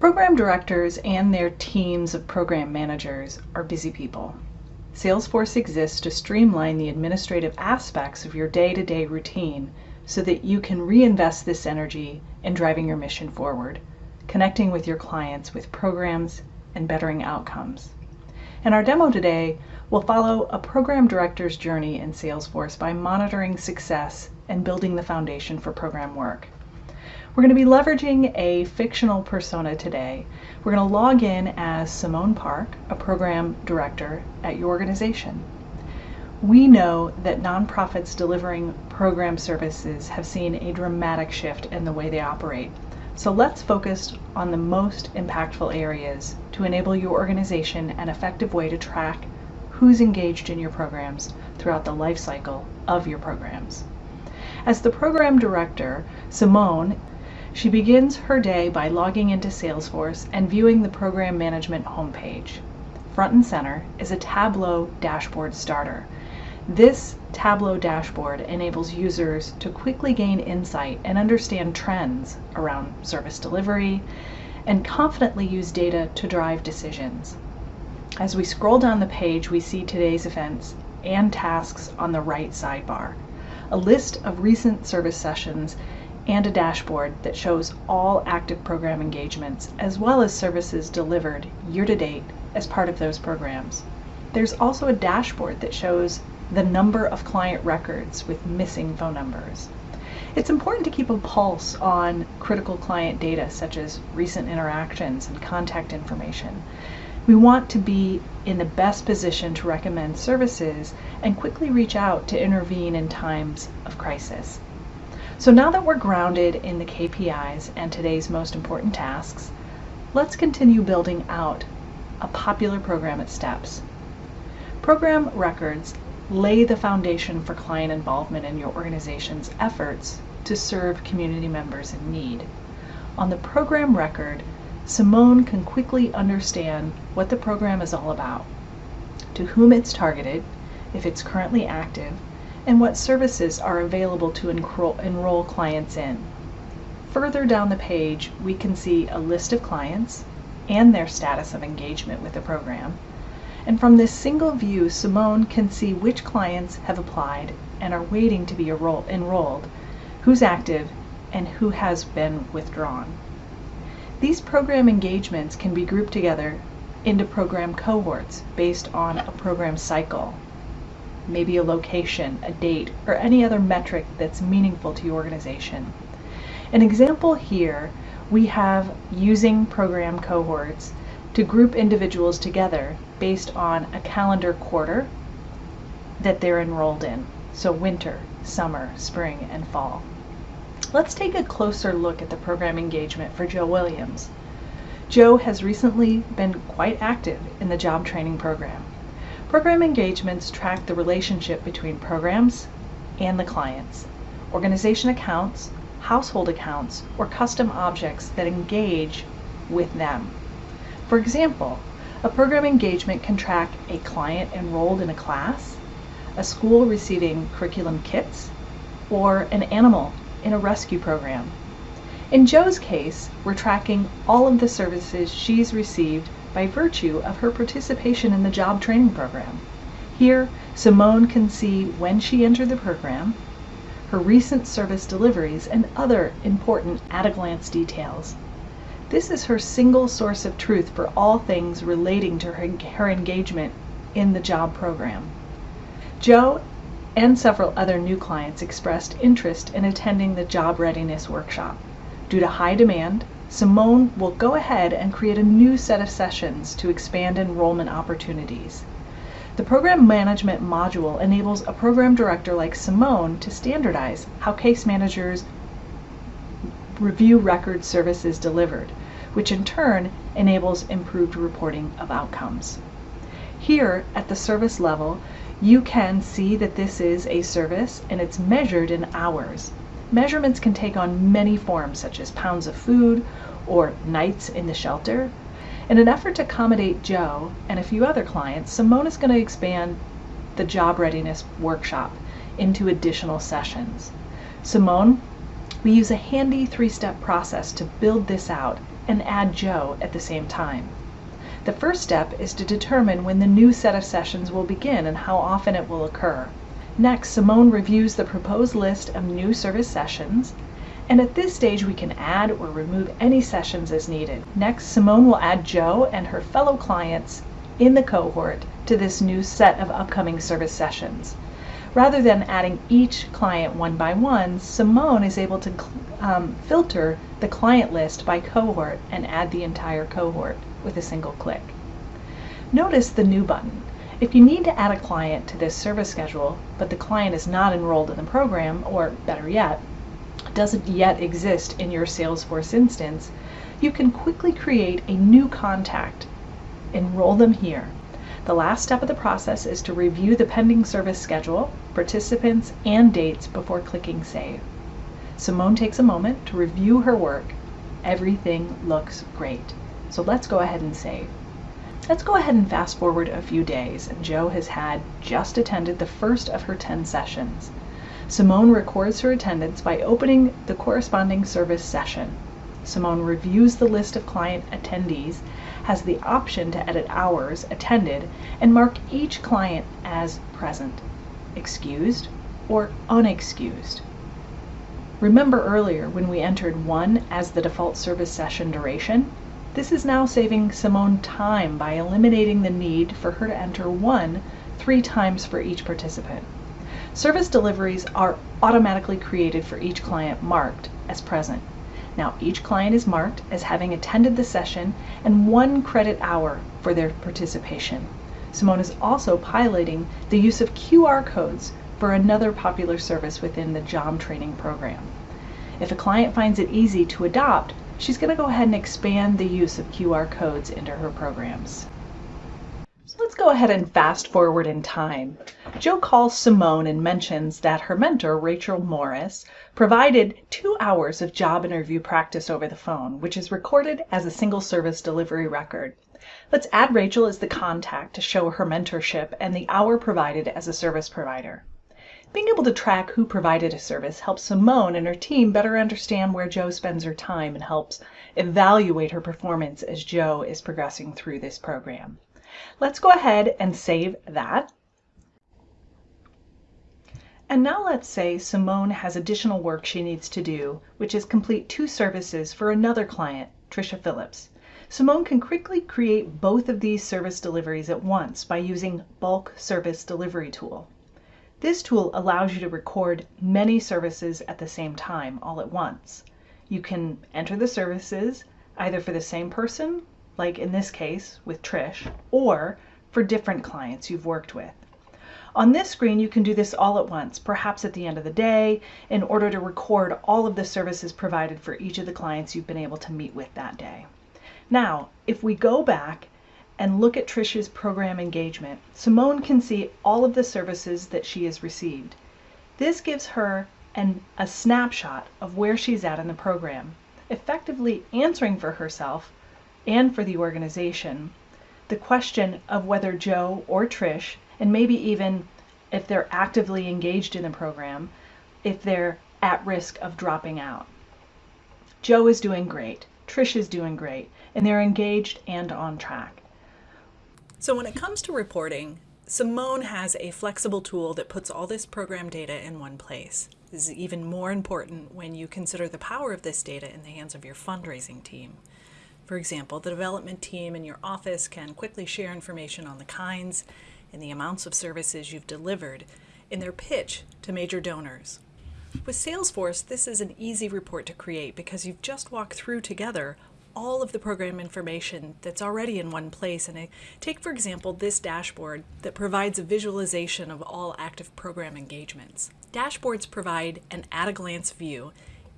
Program directors and their teams of program managers are busy people. Salesforce exists to streamline the administrative aspects of your day to day routine so that you can reinvest this energy in driving your mission forward, connecting with your clients with programs, and bettering outcomes. In our demo today, we'll follow a program director's journey in Salesforce by monitoring success and building the foundation for program work. We're going to be leveraging a fictional persona today. We're going to log in as Simone Park, a program director at your organization. We know that nonprofits delivering program services have seen a dramatic shift in the way they operate. So let's focus on the most impactful areas to enable your organization an effective way to track who's engaged in your programs throughout the life cycle of your programs. As the program director, Simone she begins her day by logging into Salesforce and viewing the program management homepage. Front and center is a Tableau dashboard starter. This Tableau dashboard enables users to quickly gain insight and understand trends around service delivery and confidently use data to drive decisions. As we scroll down the page, we see today's events and tasks on the right sidebar. A list of recent service sessions and a dashboard that shows all active program engagements as well as services delivered year to date as part of those programs. There's also a dashboard that shows the number of client records with missing phone numbers. It's important to keep a pulse on critical client data such as recent interactions and contact information. We want to be in the best position to recommend services and quickly reach out to intervene in times of crisis. So now that we're grounded in the KPIs and today's most important tasks, let's continue building out a popular program at steps. Program records lay the foundation for client involvement in your organization's efforts to serve community members in need. On the program record, Simone can quickly understand what the program is all about, to whom it's targeted, if it's currently active, and what services are available to enroll clients in. Further down the page, we can see a list of clients and their status of engagement with the program. And from this single view, Simone can see which clients have applied and are waiting to be enrolled, who's active, and who has been withdrawn. These program engagements can be grouped together into program cohorts based on a program cycle maybe a location, a date, or any other metric that's meaningful to your organization. An example here, we have using program cohorts to group individuals together based on a calendar quarter that they're enrolled in. So winter, summer, spring, and fall. Let's take a closer look at the program engagement for Joe Williams. Joe has recently been quite active in the job training program. Program engagements track the relationship between programs and the clients, organization accounts, household accounts, or custom objects that engage with them. For example, a program engagement can track a client enrolled in a class, a school receiving curriculum kits, or an animal in a rescue program. In Joe's case, we're tracking all of the services she's received by virtue of her participation in the job training program. Here, Simone can see when she entered the program, her recent service deliveries, and other important at-a-glance details. This is her single source of truth for all things relating to her, her engagement in the job program. Joe and several other new clients expressed interest in attending the job readiness workshop. Due to high demand, Simone will go ahead and create a new set of sessions to expand enrollment opportunities. The program management module enables a program director like Simone to standardize how case managers review record services delivered, which in turn enables improved reporting of outcomes. Here at the service level, you can see that this is a service and it's measured in hours. Measurements can take on many forms, such as pounds of food or nights in the shelter. In an effort to accommodate Joe and a few other clients, Simone is going to expand the job readiness workshop into additional sessions. Simone, we use a handy three-step process to build this out and add Joe at the same time. The first step is to determine when the new set of sessions will begin and how often it will occur. Next, Simone reviews the proposed list of new service sessions, and at this stage we can add or remove any sessions as needed. Next, Simone will add Joe and her fellow clients in the cohort to this new set of upcoming service sessions. Rather than adding each client one by one, Simone is able to um, filter the client list by cohort and add the entire cohort with a single click. Notice the New button. If you need to add a client to this service schedule, but the client is not enrolled in the program, or better yet, doesn't yet exist in your Salesforce instance, you can quickly create a new contact. Enroll them here. The last step of the process is to review the pending service schedule, participants, and dates before clicking Save. Simone takes a moment to review her work. Everything looks great. So let's go ahead and save. Let's go ahead and fast forward a few days and Joe has had just attended the first of her 10 sessions. Simone records her attendance by opening the corresponding service session. Simone reviews the list of client attendees, has the option to edit hours attended, and mark each client as present, excused, or unexcused. Remember earlier when we entered 1 as the default service session duration? This is now saving Simone time by eliminating the need for her to enter 1 three times for each participant. Service deliveries are automatically created for each client marked as present. Now each client is marked as having attended the session and one credit hour for their participation. Simone is also piloting the use of QR codes for another popular service within the JOM training program. If a client finds it easy to adopt, she's going to go ahead and expand the use of QR codes into her programs. So let's go ahead and fast forward in time. Joe calls Simone and mentions that her mentor, Rachel Morris, provided two hours of job interview practice over the phone, which is recorded as a single service delivery record. Let's add Rachel as the contact to show her mentorship and the hour provided as a service provider. Being able to track who provided a service helps Simone and her team better understand where Joe spends her time and helps evaluate her performance as Joe is progressing through this program. Let's go ahead and save that. And now let's say Simone has additional work she needs to do, which is complete two services for another client, Trisha Phillips. Simone can quickly create both of these service deliveries at once by using Bulk Service Delivery Tool. This tool allows you to record many services at the same time, all at once. You can enter the services either for the same person like in this case with Trish, or for different clients you've worked with. On this screen, you can do this all at once, perhaps at the end of the day, in order to record all of the services provided for each of the clients you've been able to meet with that day. Now, if we go back and look at Trish's program engagement, Simone can see all of the services that she has received. This gives her an, a snapshot of where she's at in the program, effectively answering for herself and for the organization the question of whether Joe or Trish, and maybe even if they're actively engaged in the program, if they're at risk of dropping out. Joe is doing great, Trish is doing great, and they're engaged and on track. So when it comes to reporting, Simone has a flexible tool that puts all this program data in one place. This is even more important when you consider the power of this data in the hands of your fundraising team. For example, the development team in your office can quickly share information on the kinds and the amounts of services you've delivered in their pitch to major donors. With Salesforce, this is an easy report to create because you've just walked through together all of the program information that's already in one place. And I take, for example, this dashboard that provides a visualization of all active program engagements. Dashboards provide an at-a-glance view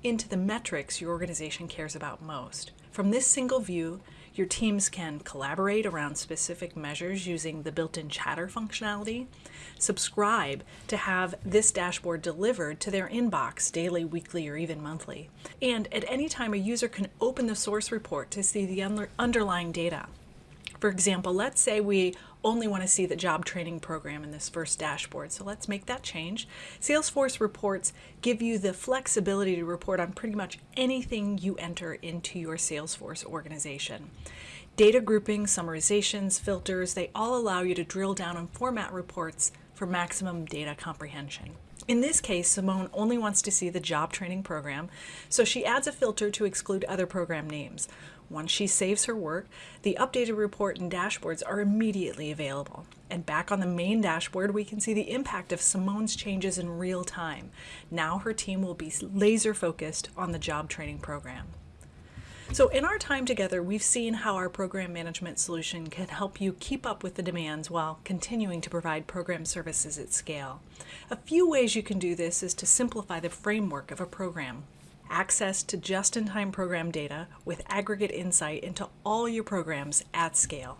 into the metrics your organization cares about most. From this single view, your teams can collaborate around specific measures using the built-in chatter functionality, subscribe to have this dashboard delivered to their inbox daily, weekly, or even monthly. And at any time, a user can open the source report to see the underlying data. For example, let's say we only want to see the job training program in this first dashboard. So let's make that change. Salesforce reports give you the flexibility to report on pretty much anything you enter into your Salesforce organization. Data grouping, summarizations, filters, they all allow you to drill down and format reports for maximum data comprehension. In this case, Simone only wants to see the job training program, so she adds a filter to exclude other program names. Once she saves her work, the updated report and dashboards are immediately available. And back on the main dashboard, we can see the impact of Simone's changes in real time. Now her team will be laser focused on the job training program. So in our time together, we've seen how our program management solution can help you keep up with the demands while continuing to provide program services at scale. A few ways you can do this is to simplify the framework of a program. Access to just-in-time program data with aggregate insight into all your programs at scale.